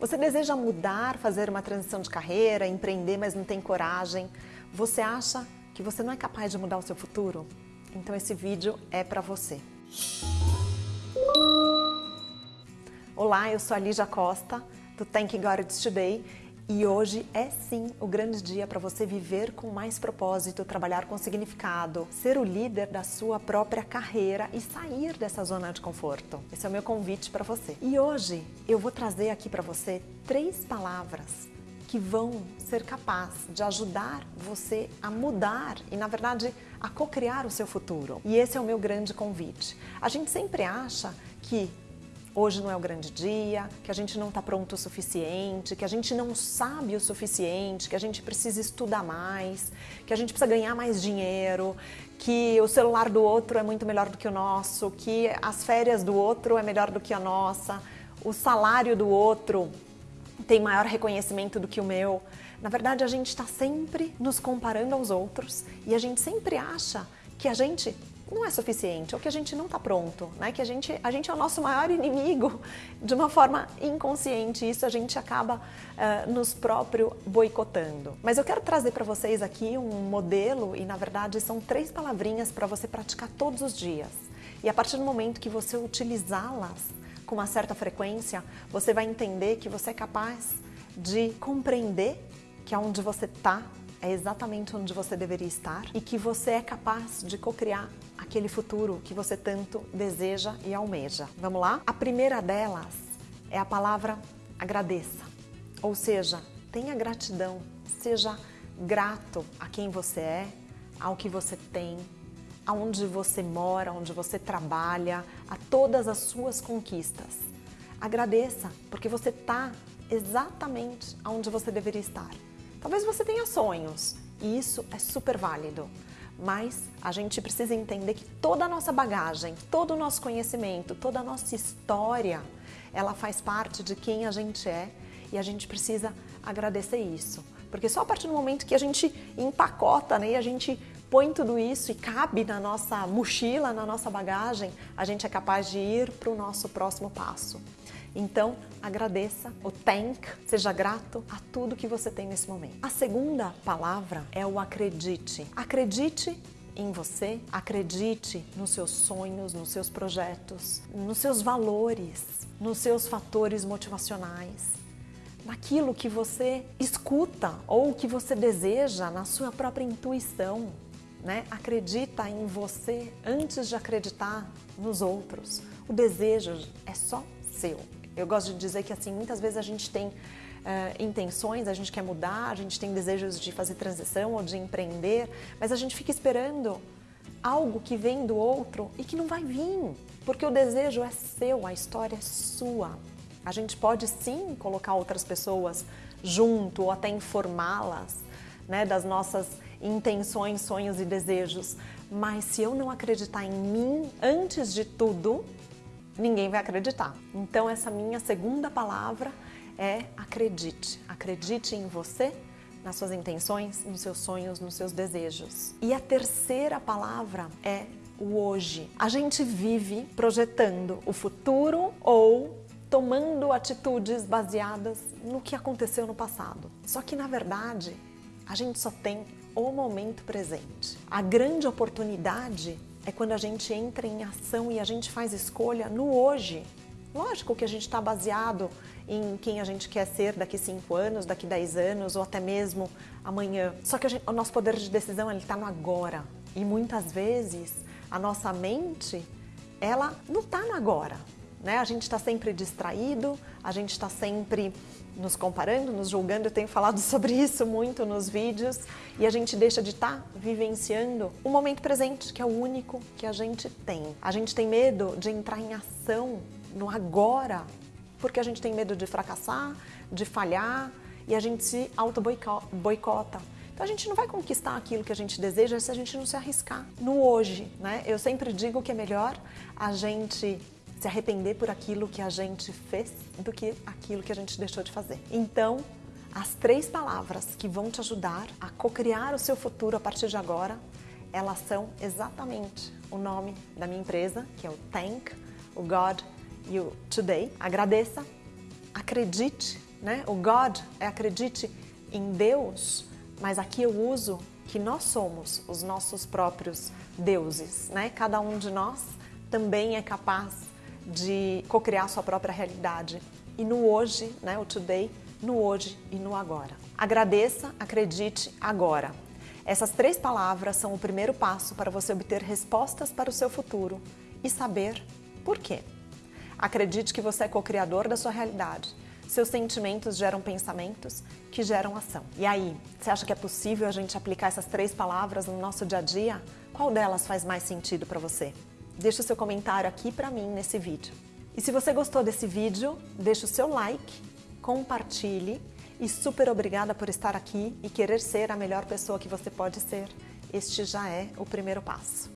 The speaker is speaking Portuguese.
Você deseja mudar, fazer uma transição de carreira, empreender, mas não tem coragem? Você acha que você não é capaz de mudar o seu futuro? Então esse vídeo é para você. Olá, eu sou a Lígia Costa, do Thank God It's Today, e hoje é sim o grande dia para você viver com mais propósito, trabalhar com significado, ser o líder da sua própria carreira e sair dessa zona de conforto. Esse é o meu convite para você. E hoje eu vou trazer aqui para você três palavras que vão ser capazes de ajudar você a mudar e, na verdade, a co-criar o seu futuro. E esse é o meu grande convite. A gente sempre acha que hoje não é o grande dia, que a gente não está pronto o suficiente, que a gente não sabe o suficiente, que a gente precisa estudar mais, que a gente precisa ganhar mais dinheiro, que o celular do outro é muito melhor do que o nosso, que as férias do outro é melhor do que a nossa, o salário do outro tem maior reconhecimento do que o meu. Na verdade, a gente está sempre nos comparando aos outros e a gente sempre acha que a gente não é suficiente, ou que a gente não está pronto, né? que a gente, a gente é o nosso maior inimigo de uma forma inconsciente, isso a gente acaba uh, nos próprio boicotando. Mas eu quero trazer para vocês aqui um modelo, e na verdade são três palavrinhas para você praticar todos os dias. E a partir do momento que você utilizá-las com uma certa frequência, você vai entender que você é capaz de compreender que aonde você está é exatamente onde você deveria estar e que você é capaz de cocriar aquele futuro que você tanto deseja e almeja. Vamos lá? A primeira delas é a palavra agradeça. Ou seja, tenha gratidão, seja grato a quem você é, ao que você tem, aonde você mora, onde você trabalha, a todas as suas conquistas. Agradeça, porque você está exatamente onde você deveria estar. Talvez você tenha sonhos e isso é super válido, mas a gente precisa entender que toda a nossa bagagem, todo o nosso conhecimento, toda a nossa história, ela faz parte de quem a gente é e a gente precisa agradecer isso. Porque só a partir do momento que a gente empacota né, e a gente põe tudo isso e cabe na nossa mochila, na nossa bagagem, a gente é capaz de ir para o nosso próximo passo. Então, agradeça, o thank, seja grato a tudo que você tem nesse momento. A segunda palavra é o acredite. Acredite em você, acredite nos seus sonhos, nos seus projetos, nos seus valores, nos seus fatores motivacionais, naquilo que você escuta ou que você deseja na sua própria intuição. Né? Acredita em você antes de acreditar nos outros. O desejo é só seu. Eu gosto de dizer que assim, muitas vezes a gente tem uh, intenções, a gente quer mudar, a gente tem desejos de fazer transição ou de empreender, mas a gente fica esperando algo que vem do outro e que não vai vir, porque o desejo é seu, a história é sua. A gente pode sim colocar outras pessoas junto ou até informá-las né, das nossas intenções, sonhos e desejos, mas se eu não acreditar em mim antes de tudo, ninguém vai acreditar. Então essa minha segunda palavra é acredite. Acredite em você, nas suas intenções, nos seus sonhos, nos seus desejos. E a terceira palavra é o hoje. A gente vive projetando o futuro ou tomando atitudes baseadas no que aconteceu no passado. Só que na verdade, a gente só tem o momento presente. A grande oportunidade é quando a gente entra em ação e a gente faz escolha no hoje. Lógico que a gente está baseado em quem a gente quer ser daqui 5 anos, daqui 10 anos ou até mesmo amanhã. Só que gente, o nosso poder de decisão está no agora. E muitas vezes a nossa mente, ela não está no agora. Né? A gente está sempre distraído, a gente está sempre nos comparando, nos julgando, eu tenho falado sobre isso muito nos vídeos, e a gente deixa de estar tá vivenciando o momento presente, que é o único que a gente tem. A gente tem medo de entrar em ação no agora, porque a gente tem medo de fracassar, de falhar, e a gente se auto-boicota. Então a gente não vai conquistar aquilo que a gente deseja se a gente não se arriscar no hoje, né? Eu sempre digo que é melhor a gente se arrepender por aquilo que a gente fez do que aquilo que a gente deixou de fazer. Então, as três palavras que vão te ajudar a co-criar o seu futuro a partir de agora, elas são exatamente o nome da minha empresa, que é o Thank, o God e o Today. Agradeça, acredite né? O God é acredite em Deus, mas aqui eu uso que nós somos os nossos próprios deuses, né? Cada um de nós também é capaz de cocriar sua própria realidade. E no hoje, né, o today, no hoje e no agora. Agradeça, acredite agora. Essas três palavras são o primeiro passo para você obter respostas para o seu futuro e saber por quê. Acredite que você é co-criador da sua realidade. Seus sentimentos geram pensamentos que geram ação. E aí, você acha que é possível a gente aplicar essas três palavras no nosso dia a dia? Qual delas faz mais sentido para você? Deixe o seu comentário aqui para mim nesse vídeo. E se você gostou desse vídeo, deixe o seu like, compartilhe e super obrigada por estar aqui e querer ser a melhor pessoa que você pode ser. Este já é o primeiro passo.